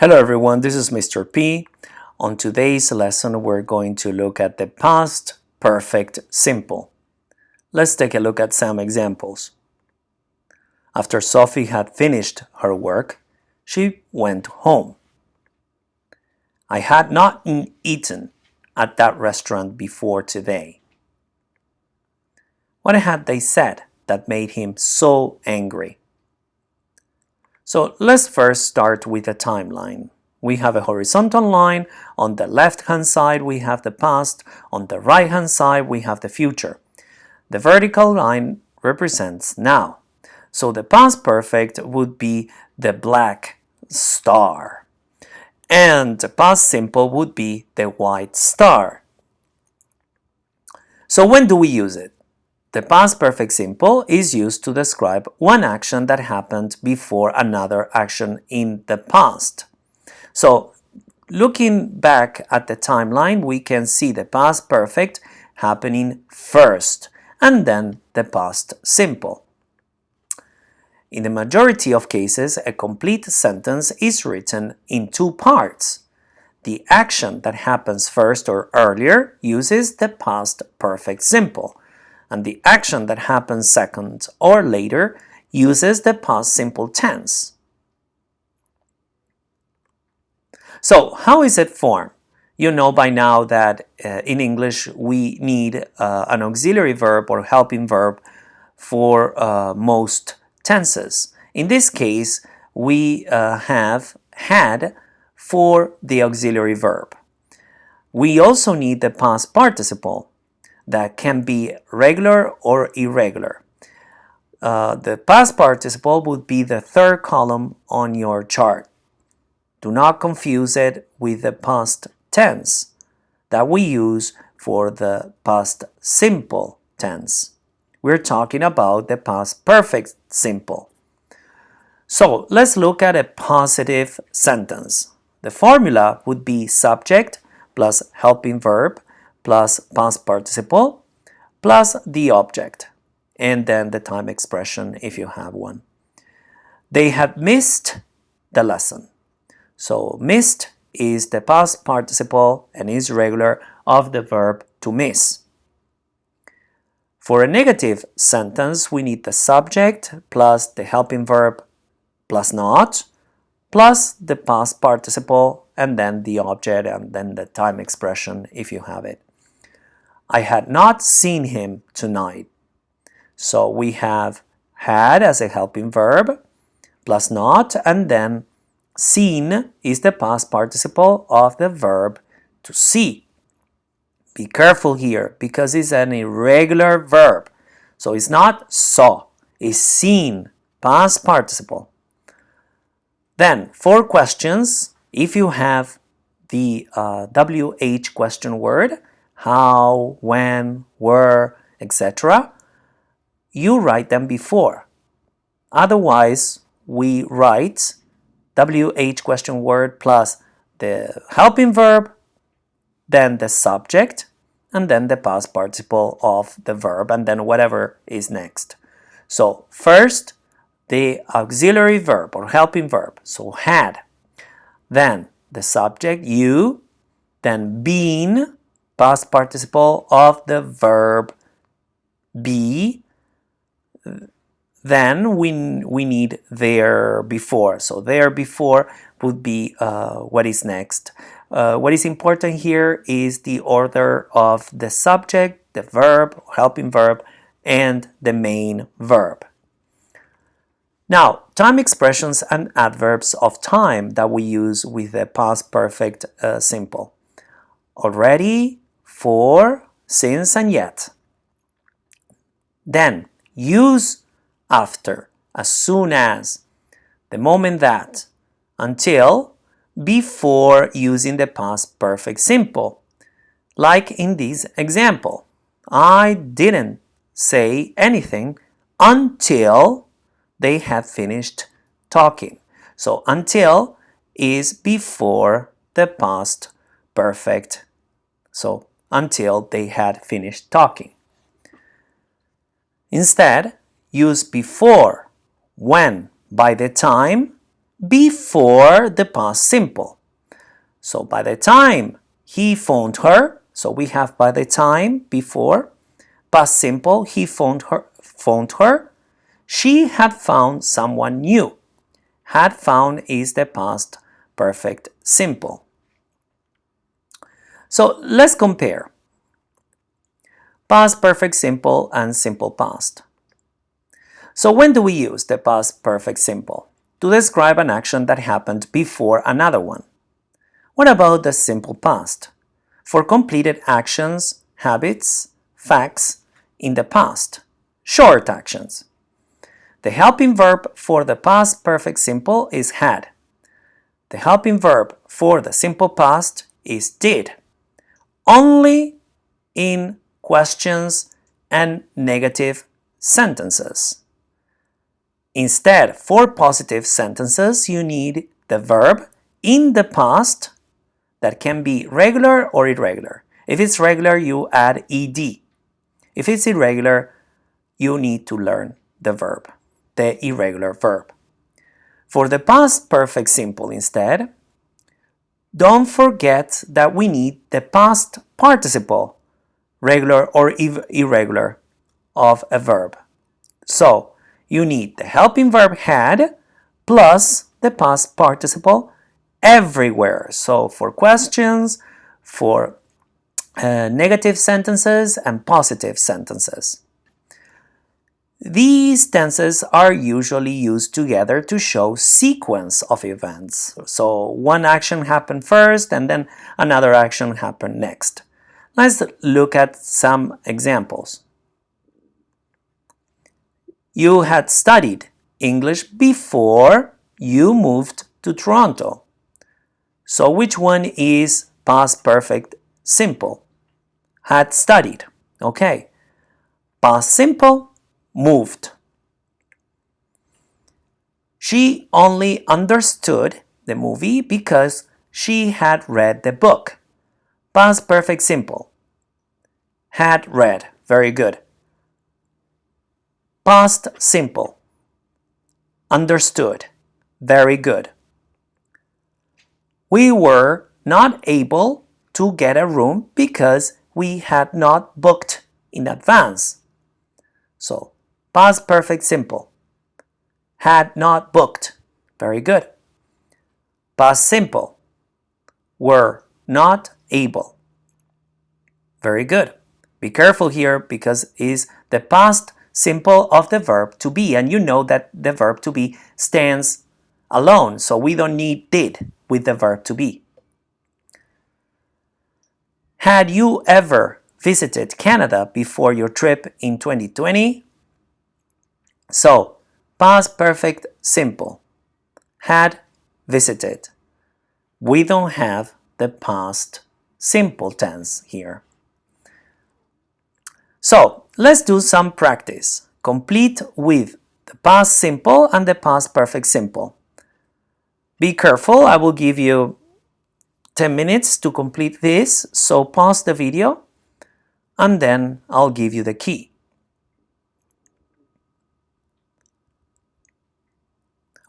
Hello everyone, this is Mr. P. On today's lesson, we're going to look at the past perfect simple. Let's take a look at some examples. After Sophie had finished her work, she went home. I had not eaten at that restaurant before today. What had they said that made him so angry? So let's first start with a timeline. We have a horizontal line. On the left-hand side, we have the past. On the right-hand side, we have the future. The vertical line represents now. So the past perfect would be the black star. And the past simple would be the white star. So when do we use it? The past perfect simple is used to describe one action that happened before another action in the past. So looking back at the timeline, we can see the past perfect happening first and then the past simple. In the majority of cases, a complete sentence is written in two parts. The action that happens first or earlier uses the past perfect simple and the action that happens second or later uses the past simple tense. So how is it formed? You know by now that uh, in English we need uh, an auxiliary verb or helping verb for uh, most tenses. In this case, we uh, have had for the auxiliary verb. We also need the past participle that can be regular or irregular. Uh, the past participle would be the third column on your chart. Do not confuse it with the past tense that we use for the past simple tense. We're talking about the past perfect simple. So let's look at a positive sentence. The formula would be subject plus helping verb plus past participle plus the object and then the time expression if you have one. They had missed the lesson. So missed is the past participle and is regular of the verb to miss. For a negative sentence, we need the subject plus the helping verb plus not plus the past participle and then the object and then the time expression if you have it. I had not seen him tonight. So we have had as a helping verb plus not and then seen is the past participle of the verb to see. Be careful here because it's an irregular verb. So it's not saw, it's seen, past participle. Then, for questions, if you have the uh, WH question word, how, when, where, etc. You write them before. Otherwise, we write WH question word plus the helping verb, then the subject, and then the past participle of the verb, and then whatever is next. So first, the auxiliary verb or helping verb, so had. Then the subject, you, then been, past participle of the verb be, then we, we need there before. So there before would be uh, what is next. Uh, what is important here is the order of the subject, the verb, helping verb, and the main verb. Now, time expressions and adverbs of time that we use with the past perfect uh, simple. Already, for, since, and yet. Then use after, as soon as, the moment that, until, before using the past perfect simple. Like in this example, I didn't say anything until they had finished talking. So until is before the past perfect. So until they had finished talking. Instead, use before, when, by the time, before the past simple. So by the time he phoned her, so we have by the time before, past simple, he phoned her, phoned her, she had found someone new. Had found is the past perfect simple. So let's compare past perfect simple and simple past. So when do we use the past perfect simple? To describe an action that happened before another one. What about the simple past? For completed actions, habits, facts in the past, short actions. The helping verb for the past perfect simple is had. The helping verb for the simple past is did. Only in questions and negative sentences. Instead, for positive sentences, you need the verb in the past that can be regular or irregular. If it's regular, you add ed. If it's irregular, you need to learn the verb, the irregular verb. For the past perfect simple instead, don't forget that we need the past participle, regular or irregular, of a verb. So, you need the helping verb had plus the past participle everywhere. So for questions, for uh, negative sentences and positive sentences. These tenses are usually used together to show sequence of events. So one action happened first and then another action happened next. Let's look at some examples. You had studied English before you moved to Toronto. So which one is past perfect simple? Had studied. Okay. Past simple, moved. She only understood the movie because she had read the book. Past perfect simple. Had read. Very good. Past simple. Understood. Very good we were not able to get a room because we had not booked in advance. So, past perfect simple. Had not booked. Very good. Past simple. Were not able. Very good. Be careful here because is the past simple of the verb to be and you know that the verb to be stands alone so we don't need did with the verb to be. Had you ever visited Canada before your trip in 2020? So, past perfect simple. Had visited. We don't have the past simple tense here. So, let's do some practice. Complete with the past simple and the past perfect simple. Be careful, I will give you 10 minutes to complete this, so pause the video and then I'll give you the key.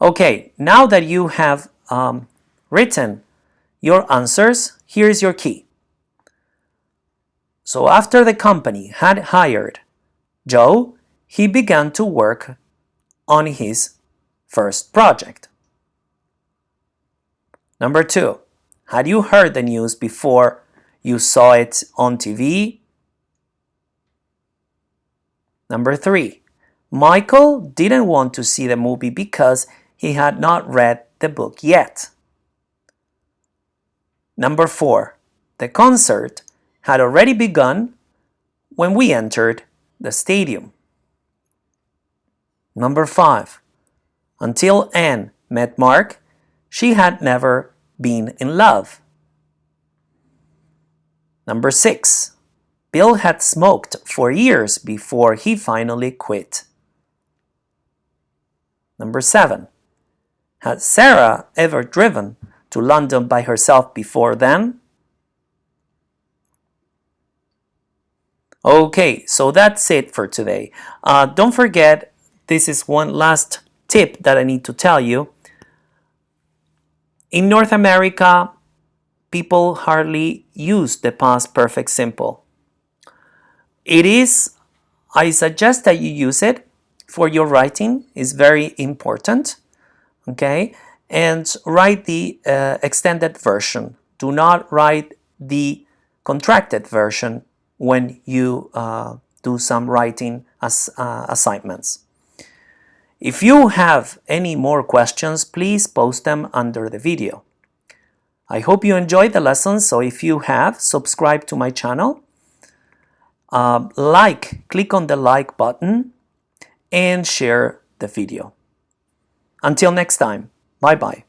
Okay, now that you have um, written your answers, here's your key. So after the company had hired Joe, he began to work on his first project. Number two, had you heard the news before you saw it on TV? Number three, Michael didn't want to see the movie because he had not read the book yet. Number four, the concert had already begun when we entered the stadium. Number five, until Anne met Mark, she had never been in love. Number 6. Bill had smoked for years before he finally quit. Number 7. Had Sarah ever driven to London by herself before then? Okay, so that's it for today. Uh, don't forget, this is one last tip that I need to tell you. In North America, people hardly use the past perfect simple. It is, I suggest that you use it for your writing, it's very important, okay? And write the uh, extended version. Do not write the contracted version when you uh, do some writing as, uh, assignments. If you have any more questions, please post them under the video. I hope you enjoyed the lesson, so if you have, subscribe to my channel. Uh, like, click on the like button and share the video. Until next time, bye-bye.